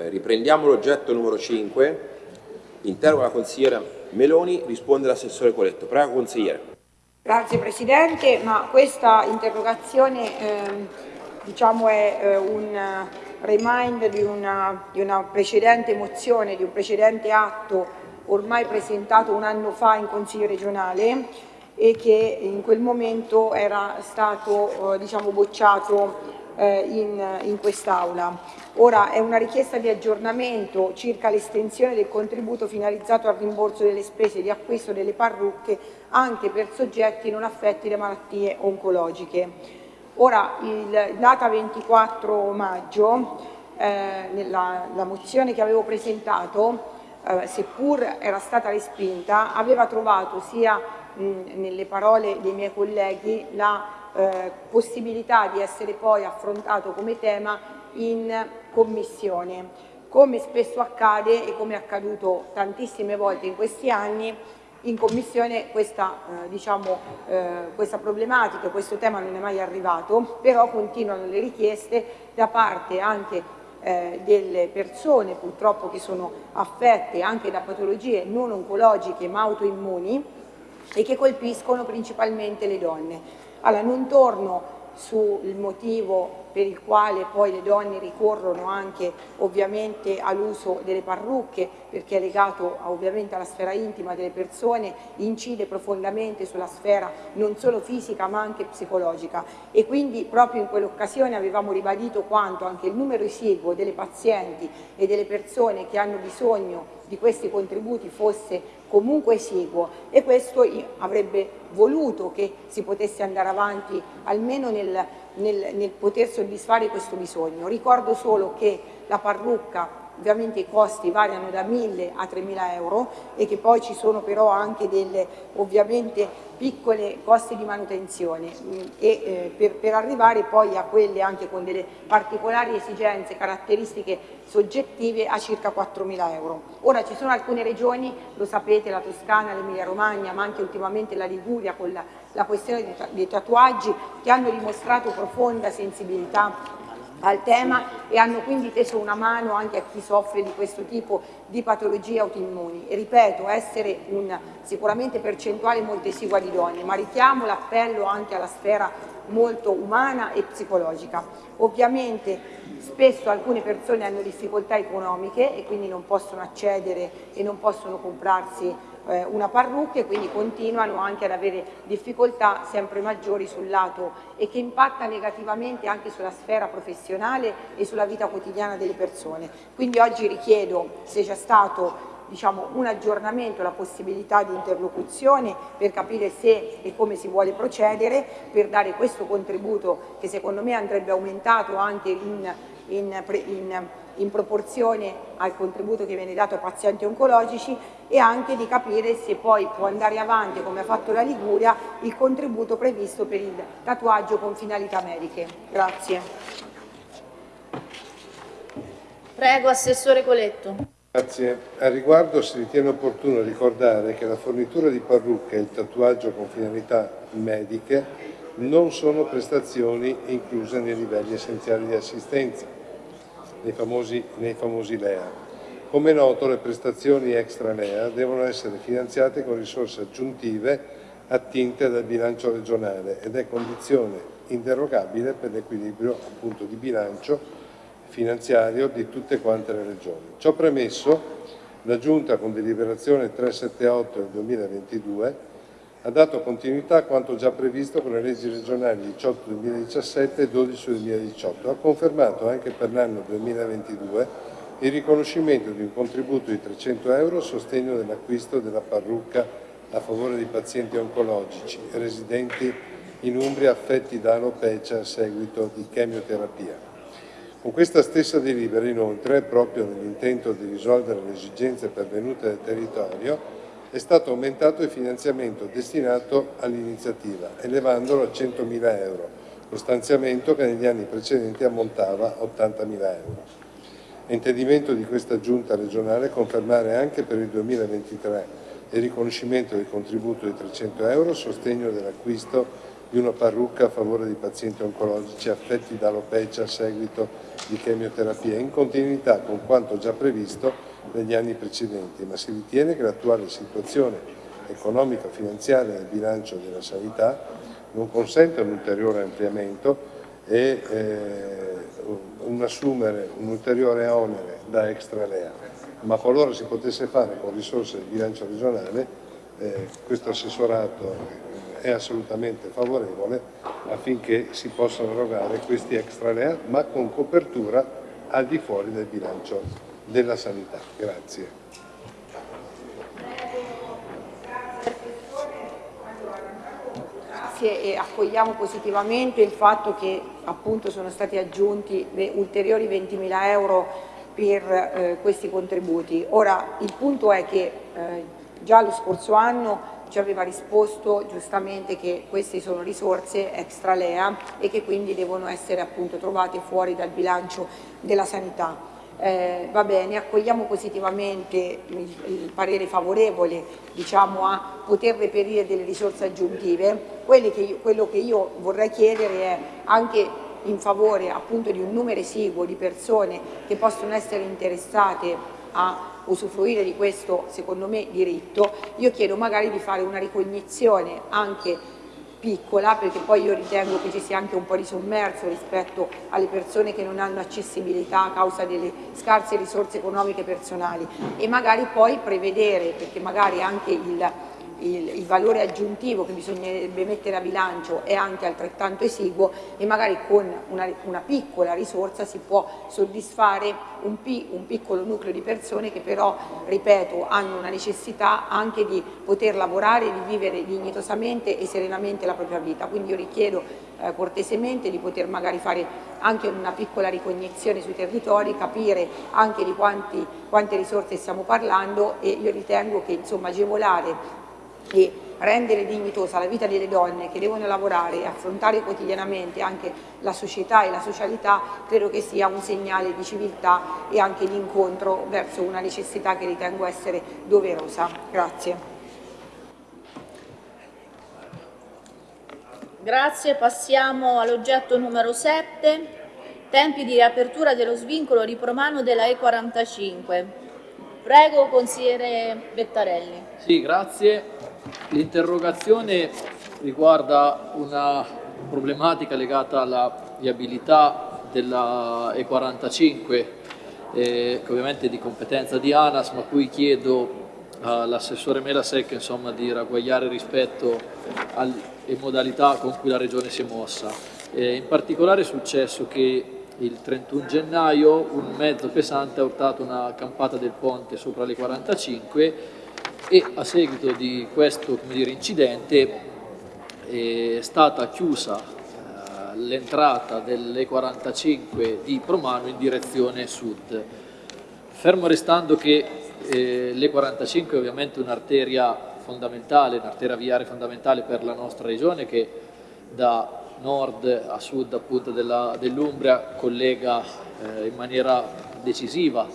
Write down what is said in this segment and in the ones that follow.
Riprendiamo l'oggetto numero 5. Interroga la consigliera Meloni, risponde l'assessore Coletto. Prego, consigliere. Grazie Presidente, ma questa interrogazione eh, diciamo è eh, un remind di una, di una precedente mozione, di un precedente atto ormai presentato un anno fa in Consiglio regionale e che in quel momento era stato eh, diciamo, bocciato eh, in, in quest'Aula. Ora è una richiesta di aggiornamento circa l'estensione del contributo finalizzato al rimborso delle spese di acquisto delle parrucche anche per soggetti non affetti da malattie oncologiche. Ora, il, data 24 maggio, eh, nella, la mozione che avevo presentato, eh, seppur era stata respinta, aveva trovato sia mh, nelle parole dei miei colleghi la eh, possibilità di essere poi affrontato come tema in commissione. Come spesso accade e come è accaduto tantissime volte in questi anni, in commissione questa, eh, diciamo, eh, questa problematica, questo tema non è mai arrivato, però continuano le richieste da parte anche eh, delle persone purtroppo che sono affette anche da patologie non oncologiche ma autoimmuni e che colpiscono principalmente le donne. Allora, non torno sul motivo per il quale poi le donne ricorrono anche ovviamente all'uso delle parrucche perché è legato ovviamente alla sfera intima delle persone, incide profondamente sulla sfera non solo fisica ma anche psicologica e quindi proprio in quell'occasione avevamo ribadito quanto anche il numero esiguo delle pazienti e delle persone che hanno bisogno di questi contributi fosse comunque esiguo e questo avrebbe voluto che si potesse andare avanti almeno nel, nel, nel poter soddisfare questo bisogno. Ricordo solo che la parrucca ovviamente i costi variano da 1.000 a 3.000 euro e che poi ci sono però anche delle ovviamente piccole costi di manutenzione mm, e eh, per, per, arrivare poi a quelle anche con delle particolari esigenze, caratteristiche soggettive a circa 4.000 euro. Ora ci sono alcune regioni, lo sapete, la Toscana, l'Emilia Romagna, ma anche ultimamente la Liguria con la, la questione dei tatuaggi che hanno dimostrato profonda sensibilità al tema e hanno quindi teso una mano anche a chi soffre di questo tipo di patologie autoimmuni. E ripeto, essere un, sicuramente percentuale molto esigua di donne, ma richiamo l'appello anche alla sfera molto umana e psicologica. Ovviamente spesso alcune persone hanno difficoltà economiche e quindi non possono accedere e non possono comprarsi eh, una parrucca e quindi continuano anche ad avere difficoltà sempre maggiori sul lato e che impatta negativamente anche sulla sfera professionale e sulla vita quotidiana delle persone. Quindi oggi richiedo se c'è stato diciamo, un aggiornamento, la possibilità di interlocuzione per capire se e come si vuole procedere, per dare questo contributo che secondo me andrebbe aumentato anche in, in, in in proporzione al contributo che viene dato ai pazienti oncologici e anche di capire se poi può andare avanti, come ha fatto la Liguria, il contributo previsto per il tatuaggio con finalità mediche. Grazie. Prego, Assessore Coletto. Grazie. A riguardo si ritiene opportuno ricordare che la fornitura di parrucche e il tatuaggio con finalità mediche non sono prestazioni incluse nei livelli essenziali di assistenza nei famosi, nei famosi LEA. Come noto le prestazioni extra LEA devono essere finanziate con risorse aggiuntive attinte dal bilancio regionale ed è condizione inderogabile per l'equilibrio di bilancio finanziario di tutte quante le regioni. Ciò premesso, la Giunta con deliberazione 378 del 2022 ha dato continuità a quanto già previsto con le leggi regionali 18 2017 e 12 2018. Ha confermato anche per l'anno 2022 il riconoscimento di un contributo di 300 euro a sostegno dell'acquisto della parrucca a favore di pazienti oncologici residenti in Umbria affetti da alopecia a seguito di chemioterapia. Con questa stessa delibera, inoltre, proprio nell'intento di risolvere le esigenze pervenute dal territorio, è stato aumentato il finanziamento destinato all'iniziativa, elevandolo a 100.000 euro, lo stanziamento che negli anni precedenti ammontava a 80.000 euro. È intendimento di questa giunta regionale confermare anche per il 2023 il riconoscimento del contributo di 300 euro a sostegno dell'acquisto di una parrucca a favore dei pazienti oncologici affetti da alopecia a seguito di chemioterapia, in continuità con quanto già previsto negli anni precedenti, ma si ritiene che l'attuale situazione economico-finanziaria del bilancio della sanità non consente un ulteriore ampliamento e eh, un assumere un ulteriore onere da extra lea, ma qualora si potesse fare con risorse del bilancio regionale, eh, questo assessorato è assolutamente favorevole affinché si possano erogare questi extra lea, ma con copertura al di fuori del bilancio della sanità. Grazie. Grazie e accogliamo positivamente il fatto che appunto sono stati aggiunti ulteriori 20.000 euro per eh, questi contributi. Ora il punto è che eh, già lo scorso anno ci aveva risposto giustamente che queste sono risorse extra LEA e che quindi devono essere appunto trovate fuori dal bilancio della sanità. Eh, va bene, accogliamo positivamente il, il parere favorevole diciamo, a poter reperire delle risorse aggiuntive. Che quello che io vorrei chiedere è anche in favore appunto di un numero esiguo di persone che possono essere interessate a usufruire di questo, secondo me, diritto, io chiedo magari di fare una ricognizione anche piccola, perché poi io ritengo che ci sia anche un po' di sommerso rispetto alle persone che non hanno accessibilità a causa delle scarse risorse economiche personali. E magari poi prevedere, perché magari anche il il, il, valore aggiuntivo che bisognerebbe mettere a bilancio è anche altrettanto esiguo e magari con una, una piccola risorsa si può soddisfare un, pi, un, piccolo nucleo di persone che però, ripeto, hanno una necessità anche di poter lavorare, di vivere dignitosamente e serenamente la propria vita. Quindi io richiedo eh, cortesemente di poter magari fare anche una piccola ricognizione sui territori, capire anche di quanti, quante risorse stiamo parlando e io ritengo che insomma, agevolare e rendere dignitosa la vita delle donne che devono lavorare e affrontare quotidianamente anche la società e la socialità, credo che sia un segnale di civiltà e anche di incontro verso una necessità che ritengo essere doverosa. Grazie. Grazie, passiamo all'oggetto numero 7, tempi di riapertura dello svincolo ripromano della E45. Prego, consigliere Bettarelli. Sì, grazie. L'interrogazione riguarda una problematica legata alla viabilità della E45, eh, che ovviamente è di competenza di ANAS, ma cui chiedo all'assessore Melasec insomma, di ragguagliare rispetto alle modalità con cui la Regione si è mossa. Eh, in particolare è successo che il 31 gennaio un mezzo pesante ha urtato una campata del ponte sopra le 45 e a seguito di questo dire, incidente è stata chiusa eh, l'entrata delle 45 di Promano in direzione sud. Fermo restando che eh, le 45 è ovviamente un'arteria fondamentale, un'arteria viaria fondamentale per la nostra regione che da nord a sud dell'Umbria collega eh, in maniera decisiva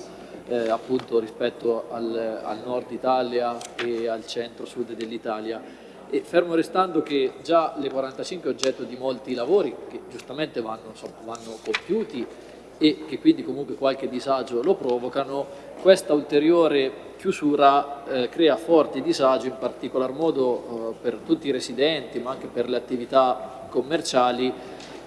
eh, appunto rispetto al, al, nord Italia e al centro-sud dell'Italia. E fermo restando che già le 45 è oggetto di molti lavori che giustamente vanno, insomma, vanno compiuti e che quindi comunque qualche disagio lo provocano, questa ulteriore chiusura eh, crea forti disagi in particolar modo eh, per tutti i residenti ma anche per le attività commerciali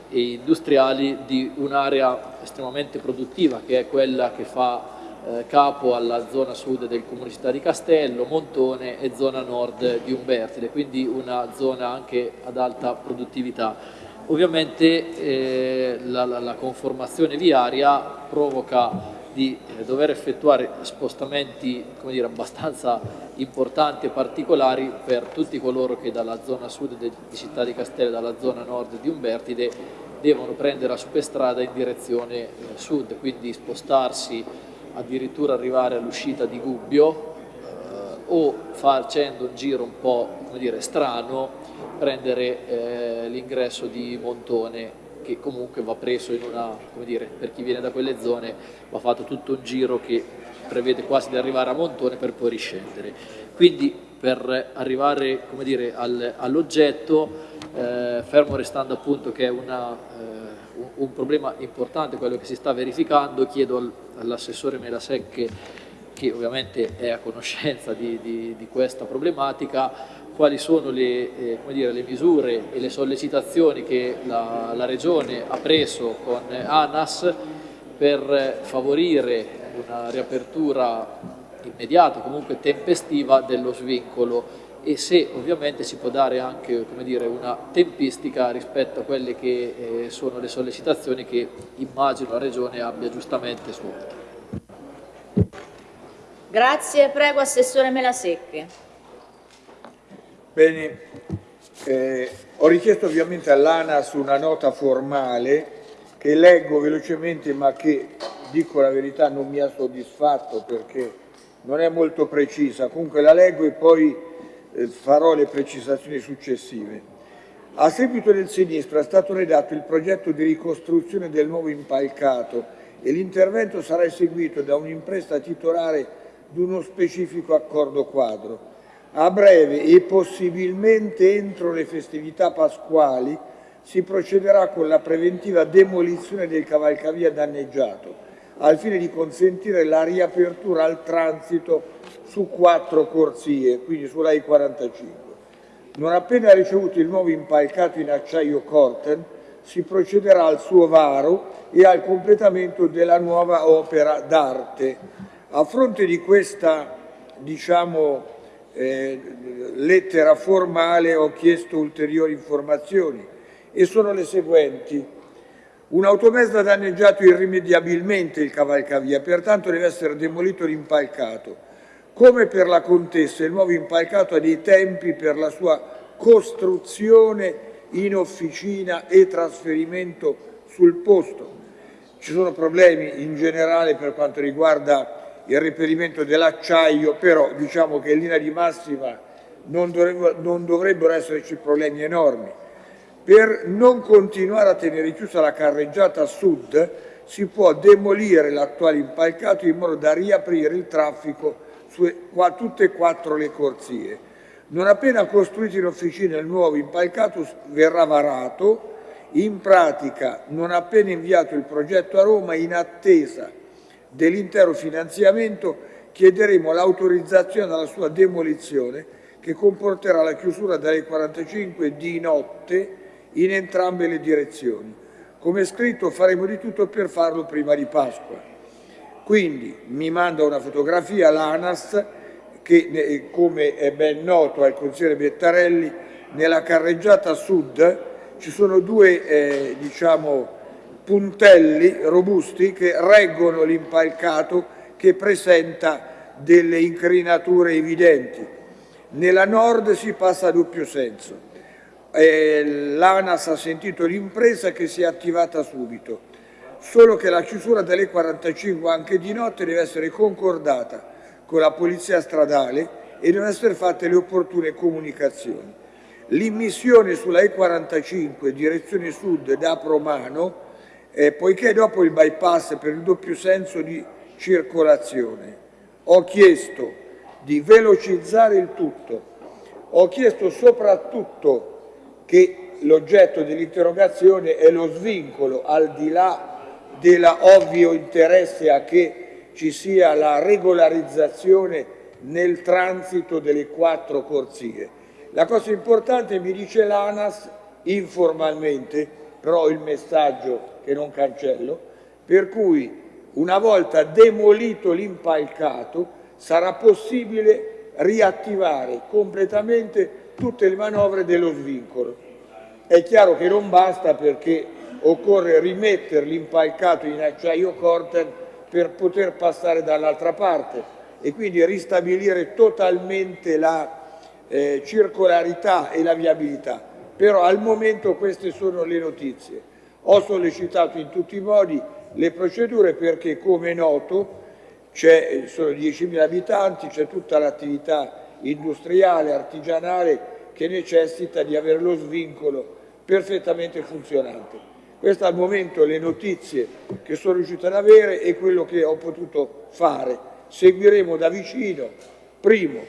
e industriali di un'area estremamente produttiva che è quella che fa eh, capo alla zona sud del comune città di Castello, Montone e zona nord di Umbertide, quindi una zona anche ad alta produttività. Ovviamente eh, la, la, conformazione viaria provoca di eh, dover effettuare spostamenti dire, abbastanza importanti e particolari per tutti coloro che dalla zona sud di Città di Castello dalla zona nord di Umbertide devono prendere la superstrada in direzione eh, sud, quindi spostarsi addirittura arrivare all'uscita di Gubbio eh, o facendo un giro un po' dire, strano prendere eh, l'ingresso di Montone che comunque va preso in una, come dire, per chi viene da quelle zone va fatto tutto un giro che prevede quasi di arrivare a Montone per poi riscendere. Quindi per arrivare all'oggetto eh, fermo restando appunto che è una, eh, un, problema importante quello che si sta verificando, chiedo al, all'assessore Melasecche, che ovviamente è a conoscenza di, di, di questa problematica, quali sono le, eh, dire, le, misure e le sollecitazioni che la, la Regione ha preso con ANAS per favorire una riapertura immediata, comunque tempestiva dello svincolo e se ovviamente si può dare anche dire, una tempistica rispetto a quelle che eh, sono le sollecitazioni che immagino la Regione abbia giustamente svolto. Grazie, prego Assessore Melasecche. Bene, eh, ho richiesto ovviamente all'ANAS una nota formale che leggo velocemente ma che, dico la verità, non mi ha soddisfatto perché non è molto precisa, comunque la leggo e poi farò le precisazioni successive. A seguito del sinistro è stato redatto il progetto di ricostruzione del nuovo impalcato e l'intervento sarà eseguito da un'impresa titolare di uno specifico accordo quadro. A breve e possibilmente entro le festività pasquali si procederà con la preventiva demolizione del cavalcavia danneggiato al fine di consentire la riapertura al transito su quattro corsie, quindi sulla I-45. Non appena ricevuto il nuovo impalcato in acciaio Corten, si procederà al suo varo e al completamento della nuova opera d'arte. A fronte di questa diciamo, eh, lettera formale ho chiesto ulteriori informazioni e sono le seguenti. Un automezzo ha danneggiato irrimediabilmente il cavalcavia, pertanto deve essere demolito l'impalcato. Come per la Contessa, il nuovo impalcato ha dei tempi per la sua costruzione in officina e trasferimento sul posto. Ci sono problemi in generale per quanto riguarda il reperimento dell'acciaio, però diciamo che in linea di massima non dovrebbero esserci problemi enormi. Per non continuare a tenere chiusa la carreggiata sud si può demolire l'attuale impalcato in modo da riaprire il traffico su tutte e quattro le corsie. Non appena costruito in officina il nuovo impalcato verrà varato, in pratica non appena inviato il progetto a Roma in attesa dell'intero finanziamento chiederemo l'autorizzazione alla sua demolizione che comporterà la chiusura dalle 45 di notte in entrambe le direzioni. Come scritto faremo di tutto per farlo prima di Pasqua. Quindi mi manda una fotografia l'ANAS che come è ben noto al consigliere Bettarelli nella carreggiata sud ci sono due eh, diciamo, puntelli robusti che reggono l'impalcato che presenta delle incrinature evidenti. Nella nord si passa a doppio senso eh, l'ANAS ha sentito l'impresa che si è attivata subito, solo che la chiusura delle 45 anche di notte deve essere concordata con la polizia stradale e devono essere fatte le opportune comunicazioni. L'immissione sulla E45 direzione sud da Promano, eh, poiché dopo il bypass per il doppio senso di circolazione ho chiesto di velocizzare il tutto, ho chiesto soprattutto che l'oggetto dell'interrogazione è lo svincolo, al di là dell'ovvio interesse a che ci sia la regolarizzazione nel transito delle quattro corsie. La cosa importante, mi dice l'ANAS, informalmente, però il messaggio che non cancello, per cui una volta demolito l'impalcato sarà possibile riattivare completamente tutte le manovre dello svincolo. È chiaro che non basta perché occorre rimettere l'impalcato in acciaio Corten per poter passare dall'altra parte e quindi ristabilire totalmente la eh, circolarità e la viabilità. Però al momento queste sono le notizie. Ho sollecitato in tutti i modi le procedure perché, come è noto, sono 10.000 abitanti, c'è tutta l'attività industriale, artigianale, che necessita di avere lo svincolo perfettamente funzionante. Queste al momento le notizie che sono riuscito ad avere e quello che ho potuto fare. Seguiremo da vicino, primo,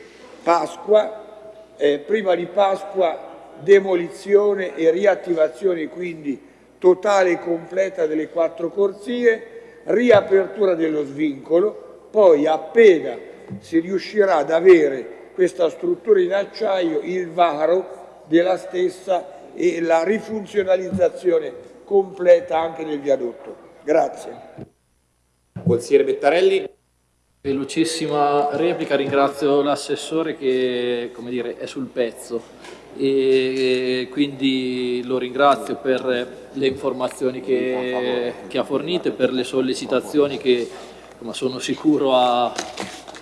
Pasqua, eh, prima di Pasqua demolizione e riattivazione quindi totale e completa delle quattro corsie, riapertura dello svincolo, poi appena si riuscirà ad avere questa struttura in acciaio, il varo della stessa e la rifunzionalizzazione completa anche del viadotto. Grazie. Consigliere Bettarelli. Velocissima replica, ringrazio l'assessore che come dire, è sul pezzo e quindi lo ringrazio per le informazioni che, che ha fornito e per le sollecitazioni che sono sicuro a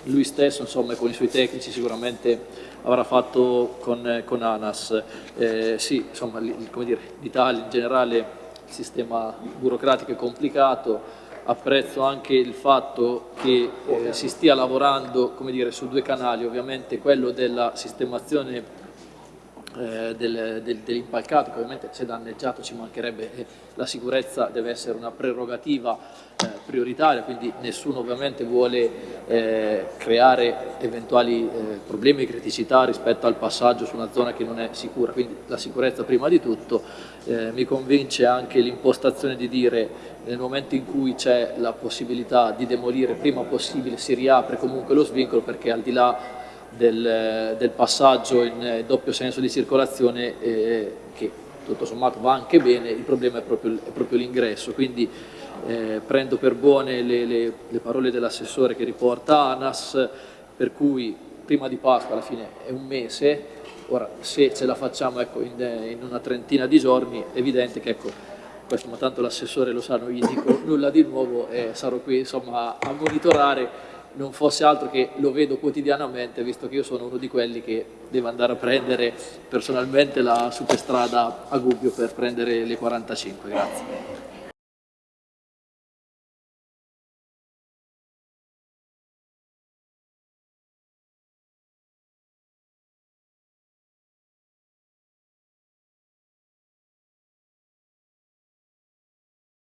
lui stesso insomma, con i suoi tecnici sicuramente avrà fatto con, con ANAS. Eh, sì, insomma, l'Italia in generale, il sistema burocratico è complicato, apprezzo anche il fatto che eh, si stia lavorando dire, su due canali, ovviamente quello della sistemazione eh, del, del, dell'impalcato che ovviamente se danneggiato ci mancherebbe eh, la sicurezza deve essere una prerogativa eh, prioritaria quindi nessuno ovviamente vuole eh, creare eventuali eh, problemi e criticità rispetto al passaggio su una zona che non è sicura. Quindi la sicurezza prima di tutto eh, mi convince anche l'impostazione di dire nel momento in cui c'è la possibilità di demolire prima possibile si riapre comunque lo svincolo perché al di là del, del passaggio in eh, doppio senso di circolazione eh, che tutto sommato va anche bene, il problema è proprio, proprio l'ingresso, quindi eh, prendo per buone le, le, le parole dell'assessore che riporta ANAS, per cui prima di Pasqua alla fine è un mese, ora se ce la facciamo ecco, in, in, una trentina di giorni è evidente che ecco, questo ma tanto l'assessore lo sa, non gli dico nulla di nuovo e sarò qui insomma, a monitorare non fosse altro che lo vedo quotidianamente, visto che io sono uno di quelli che deve andare a prendere personalmente la superstrada a Gubbio per prendere le 45. Grazie.